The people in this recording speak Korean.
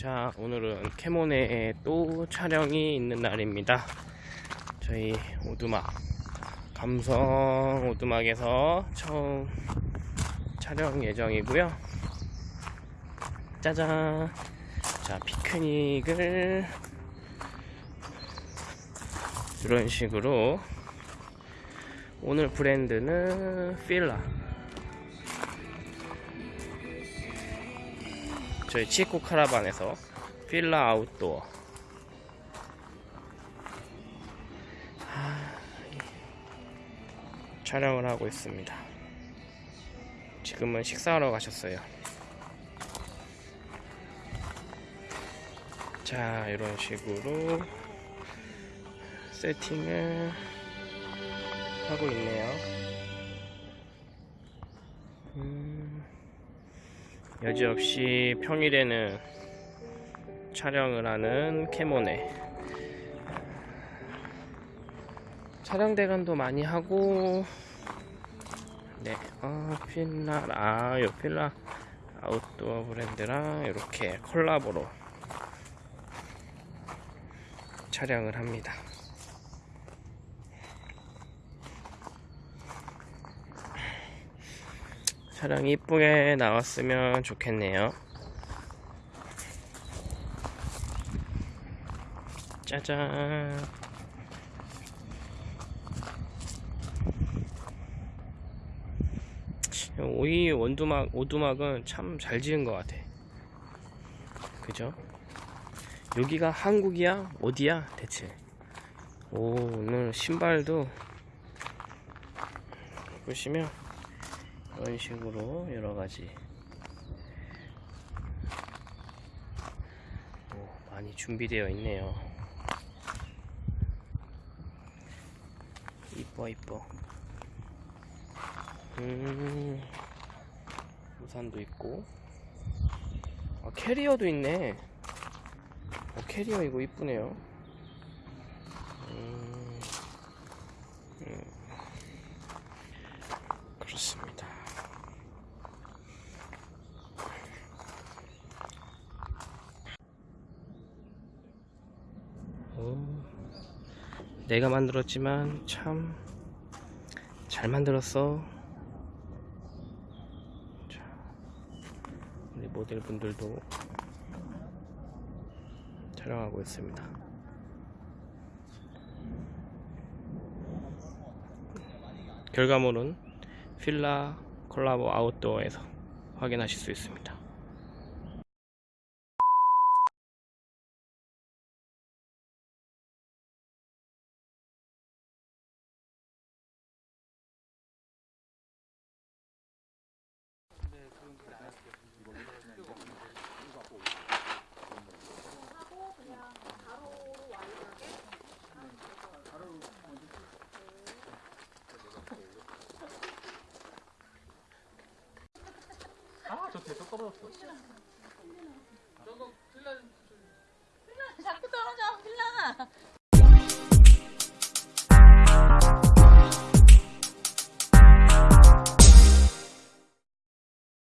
자, 오늘은 캐몬에 또 촬영이 있는 날입니다. 저희 오두막, 감성 오두막에서 처음 촬영 예정이고요. 짜잔. 자, 피크닉을 이런 식으로 오늘 브랜드는 필라. 저희 치코 카라반에서 필라 아웃도어 하, 촬영을 하고 있습니다. 지금은 식사하러 가셨어요. 자, 이런 식으로 세팅을 하고 있네요. 음. 여지없이 평일에는 촬영을 하는 캐모네 촬영 대관도 많이 하고 네, 어, 필라 아, 요 필라 아웃도어 브랜드랑 이렇게 콜라보로 촬영을 합니다. 촬영이 이쁘게 나왔으면 좋겠네요. 짜잔. 오이 원두막, 오두막은 참 잘 지은 것 같아. 그죠? 여기가 한국이야? 어디야? 대체. 오, 오늘 신발도 보시면 이런 식으로 여러 가지 오, 많이 준비되어 있네요. 이뻐 이뻐. 음, 우산도 있고. 아, 캐리어도 있네. 어, 캐리어 이거 이쁘네요. 음, 음, 그렇습니다. 오, 내가 만들었지만 참 잘 만들었어. 자, 우리 모델분들도 촬영하고 있습니다. 결과물은 필라 콜라보 아웃도어에서 확인하실 수 있습니다. 저 계속 떨어졌어. 저거 필라 필라 자꾸 떨어져 필라.